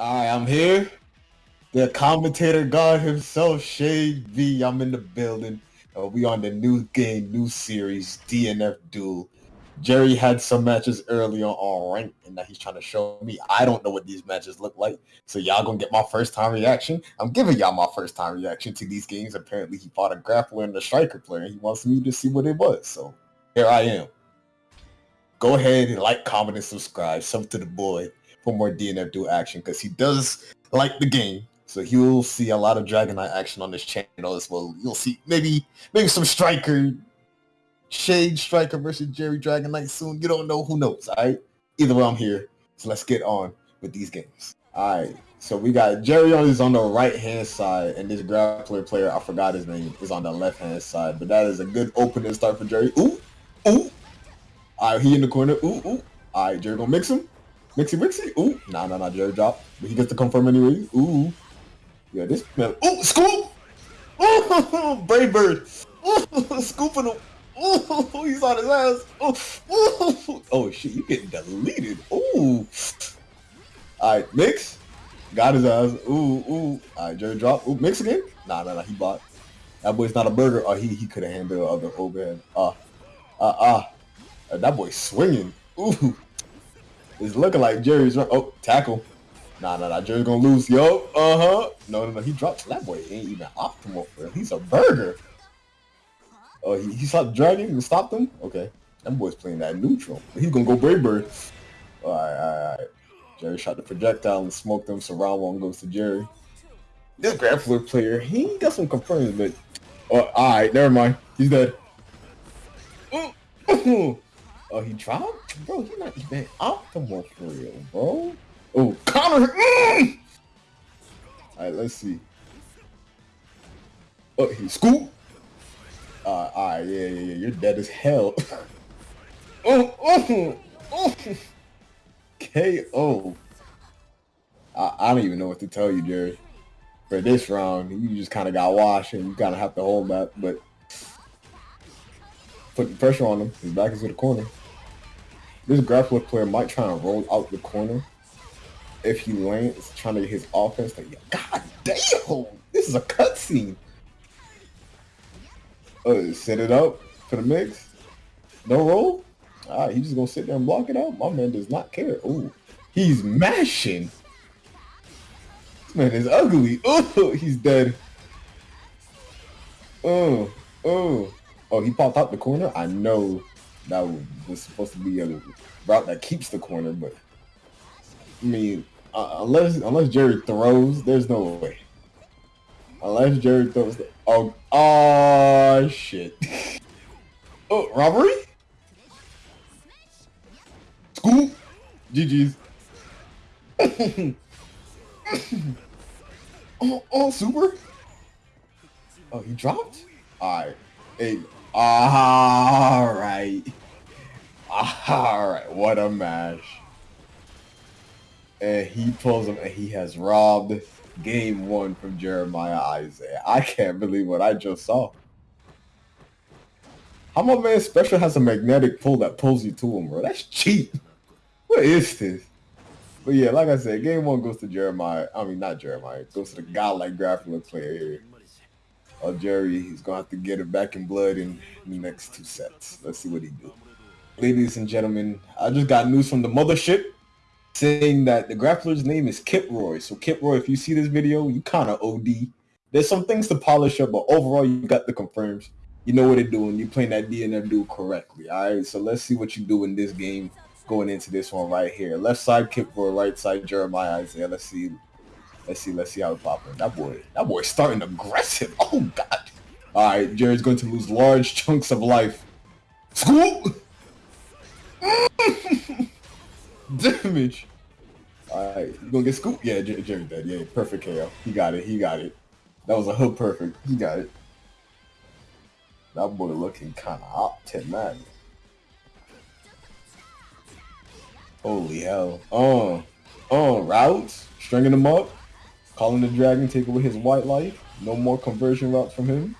Alright, I'm here. The commentator god himself, Shade V. I'm in the building. Uh, we on the new game, new series, DNF Duel. Jerry had some matches earlier on rank, and now he's trying to show me. I don't know what these matches look like, so y'all gonna get my first time reaction. I'm giving y'all my first time reaction to these games. Apparently, he fought a grappler and a striker player, and he wants me to see what it was. So here I am. Go ahead and like, comment, and subscribe. Sub to the boy for more DNF Duel action because he does like the game. So you'll see a lot of Dragon Knight action on this channel as well. You'll see maybe maybe some Striker, Shade Striker versus Jerry Dragon Knight soon. You don't know, who knows, alright? Either way, I'm here. So let's get on with these games. Alright, so we got Jerry on is on the right hand side, and this grappler player, I forgot his name, is on the left hand side. But that is a good opening start for Jerry. Ooh, ooh. Alright, he in the corner. Ooh, ooh. Alright, Jerry gonna mix him. Mixy Mixy. Ooh. Nah, nah, nah. Jerry drop. But he gets to confirm anyway. Ooh. Yeah, this man. Ooh, scoop! Ooh, Brave Bird. Ooh, scooping him. Ooh, he's on his ass. Ooh, ooh. Oh, shit. You getting deleted. Ooh. Alright, mix. Got his ass. Ooh, ooh. Alright, Jerry drop. Ooh, mix again? Nah, nah, nah. He bought. That boy's not a burger. Oh, he, he could have handled other overhead. Ah. Uh, uh, uh. uh. That boy's swinging. Ooh. It's looking like Jerry's run. Oh, tackle. Nah, nah, nah. Jerry's gonna lose. Yo, uh huh. No, no, no. He dropped. That boy ain't even optimal for him. He's a burger. Oh, he, he stopped dragging and stopped him? Okay. That boy's playing that neutral. He's gonna go Brave Bird. Alright, alright, alright. Jerry shot the projectile and smoked him, so round one goes to Jerry. This grappler player, he got some confirms, but... Oh, alright, never mind. He's dead. Oh, he dropped? Bro, he's not even optimal for real, bro. Oh, Connor! Mm! Alright, let's see. Oh, he scoop! Uh, alright, yeah, yeah, yeah, you're dead as hell. oh, oh, oh! KO. I, I don't even know what to tell you, Jerry. For this round, you just kind of got washed and you kind of have to hold that, but putting pressure on him. His back is to the corner. This grappler player might try and roll out the corner if he lands trying to get his offense. Like, God damn, this is a cutscene. Uh, set it up for the mix. No roll. All right, he's just gonna sit there and block it out. My man does not care. Ooh, he's mashing. This man is ugly. Oh, he's dead. Oh, oh, oh, he popped out the corner. I know that was supposed to be a route that keeps the corner, but I mean, uh, unless unless Jerry throws, there's no way. Unless Jerry throws, the, oh, oh shit! oh, robbery? School? GG's. oh, oh, super? Oh, he dropped? Alright. Hey, alright. Alright, what a match. And he pulls him and he has robbed game one from Jeremiah Isaiah. I can't believe what I just saw. How my man special has a magnetic pull that pulls you to him, bro? That's cheap. What is this? But yeah, like I said, game one goes to Jeremiah. I mean, not Jeremiah. It goes to the godlike grappler player here. Oh, Jerry, he's going to have to get it back in blood in the next two sets. Let's see what he do ladies and gentlemen, I just got news from the mothership saying that the grappler's name is Kip Roy. So Kip Roy, if you see this video, you kind of OD. There's some things to polish up, but overall you got the confirms. You know what they're doing. You're playing that DNF duel correctly. All right, so let's see what you do in this game going into this one right here. Left side Kip Roy, right side Jeremiah Isaiah. Let's see. Let's see. Let's see how it popping. That boy, that boy's starting aggressive. Oh God. All right, Jerry's going to lose large chunks of life. School. Damage. Alright, you gonna get scooped? Yeah, Jerry dead. Yeah, perfect KO. He got it. He got it. That was a hook perfect. He got it. That boy looking kind of up to man. Holy hell. Oh. Oh, routes. Stringing him up. Calling the dragon, take away his white life. No more conversion routes from him.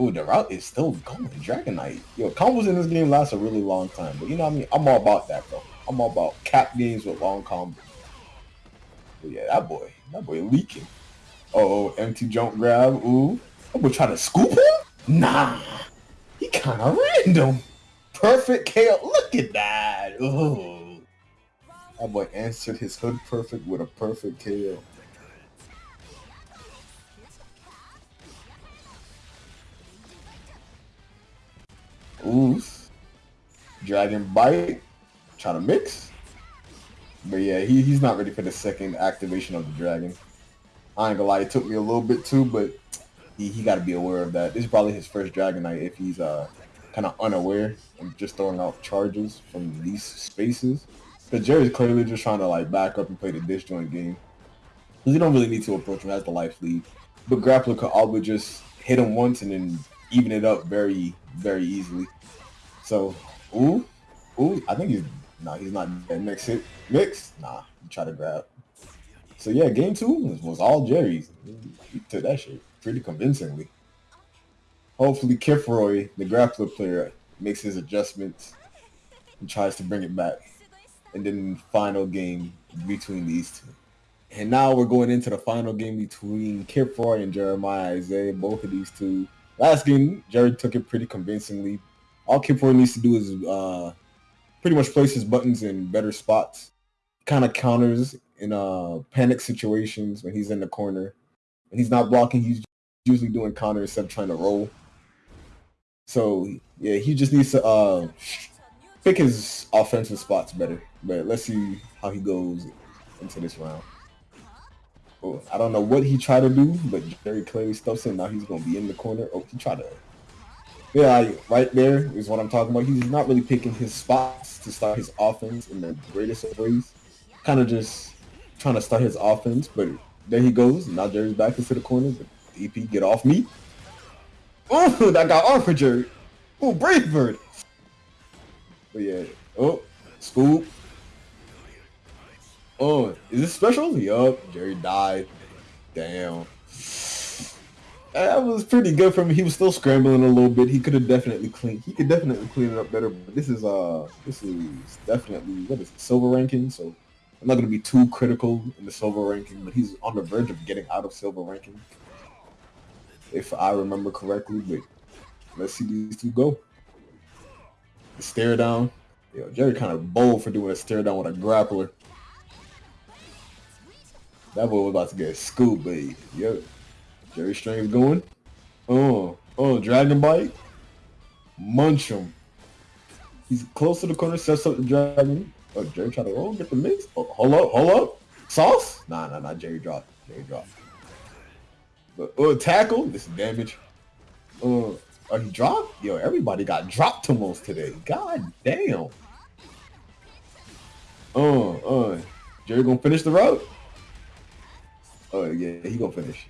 Ooh, the route is still going. Dragon Knight. Yo, combos in this game last a really long time. But you know what I mean? I'm all about that, bro. I'm all about cap games with long combos. But yeah, that boy, that boy leaking. Oh, empty jump grab. Ooh. That boy trying to scoop him? Nah. He kind of random. Perfect KO. Look at that. Ooh. That boy answered his hood perfect with a perfect KO. Ooh. Dragon Bite. Trying to mix. But yeah, he, he's not ready for the second activation of the dragon. I ain't gonna lie, it took me a little bit too, but he, he got to be aware of that. This is probably his first Dragon Knight if he's uh kind of unaware and just throwing out charges from these spaces. But Jerry's clearly just trying to like back up and play the disjoint game. Because you don't really need to approach him as the life lead. But Grappler could always just hit him once and then even it up very, very easily. So, ooh, ooh, I think he's, nah, he's not dead. Next hit, mix, nah, try to grab. So yeah, game two was, was all Jerry's. He took that shit pretty convincingly. Hopefully Kifroy, the grappler player, makes his adjustments and tries to bring it back. And then final game between these two. And now we're going into the final game between Kifroy and Jeremiah Isaiah. Both of these two. Last game, Jared took it pretty convincingly. All Kifroy needs to do is uh, pretty much place his buttons in better spots. Kind of counters in uh, panic situations when he's in the corner. When he's not blocking, he's usually doing counter instead of trying to roll. So yeah, he just needs to uh, pick his offensive spots better. But let's see how he goes into this round. I don't know what he tried to do, but Jerry clearly stuffs him. Now he's gonna be in the corner. Oh, he tried to. Yeah, right there is what I'm talking about. He's not really picking his spots to start his offense in the greatest of ways. Kind of just trying to start his offense, but there he goes. Now Jerry's back into the corner. But EP, get off me. Oh, that got arm for Jerry. Oh, Brave Bird. But yeah. Oh, scoop. Oh, is this special? Yup, Jerry died. Damn. That was pretty good for him. He was still scrambling a little bit. He could have definitely clean. He could definitely clean it up better. But this is uh, this is definitely what is it, silver ranking. So I'm not gonna be too critical in the silver ranking. But he's on the verge of getting out of silver ranking if I remember correctly. But let's see these two go. The stare down. Yo, Jerry kind of bold for doing a stare down with a grappler. That boy was about to get scooped, but yo, Jerry Strang's going. Oh, oh, Dragon Bite. Munch him. He's close to the corner, sets up the dragon. Oh, Jerry trying to roll, get the mix. Oh, hold up, hold up. Sauce? Nah, nah, nah. Jerry drop. Jerry drop. But uh, tackle, this is damage. Oh, uh, he dropped? Yo, everybody got dropped almost today. God damn. Uh, oh. Jerry gonna finish the route? Oh yeah, he gonna finish.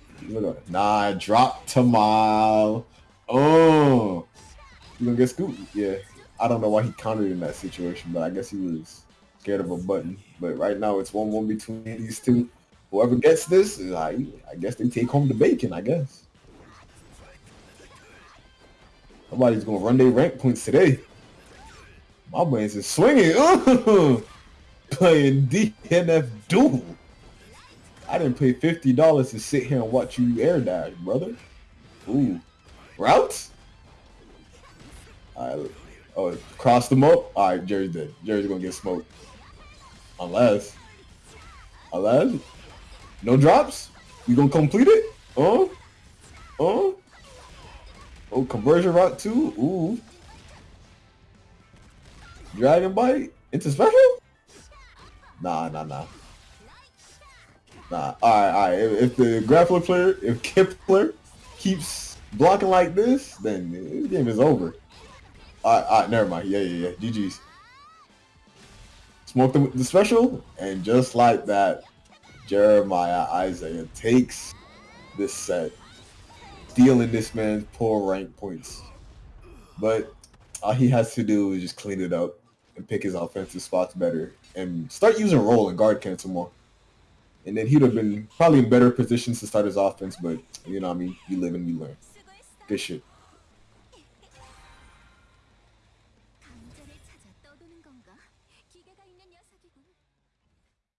Nah, drop to mile. Oh, you gonna get scooped? Yeah. I don't know why he countered in that situation, but I guess he was scared of a button. But right now it's one one between these two whoever gets this, I, I guess they take home the bacon, I guess. Somebody's gonna run their rank points today. My brains is swinging. Playing DNF Duel. I didn't pay fifty dollars to sit here and watch you air dash, brother. Ooh, routes. Alright, oh, cross them up. All right, Jerry's dead. Jerry's gonna get smoked, unless, unless no drops? You gonna complete it? Oh? Oh? Oh, conversion route two? Ooh. Dragon Bite? Into special? Nah, nah, nah. Nah, alright, alright. If, if, the grappler player, if Kipler keeps blocking like this, then this game is over. Alright, alright, never mind. Yeah, yeah, yeah. GG's. Smoke the, the special, and just like that, Jeremiah Isaiah takes this set, stealing this man's poor rank points. But all he has to do is just clean it up and pick his offensive spots better and start using roll and guard cancel more. And then he'd have been probably in better positions to start his offense, but you know I mean? You live and you learn. Good shit.